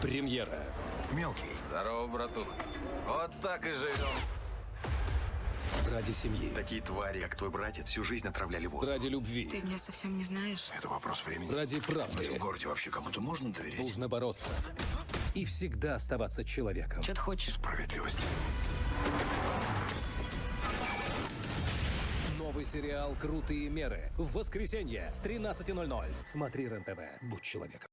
Премьера. Мелкий. Здорово, братух. Вот так и живем. Ради семьи. Такие твари, как твой братец, всю жизнь отравляли воздух. Ради любви. Ты меня совсем не знаешь. Это вопрос времени. Ради правды. В этом городе вообще кому-то можно доверять? Нужно бороться. И всегда оставаться человеком. Что ты хочешь? Справедливость. Новый сериал «Крутые меры». В воскресенье с 13.00. Смотри РЕН-ТВ. Будь человеком.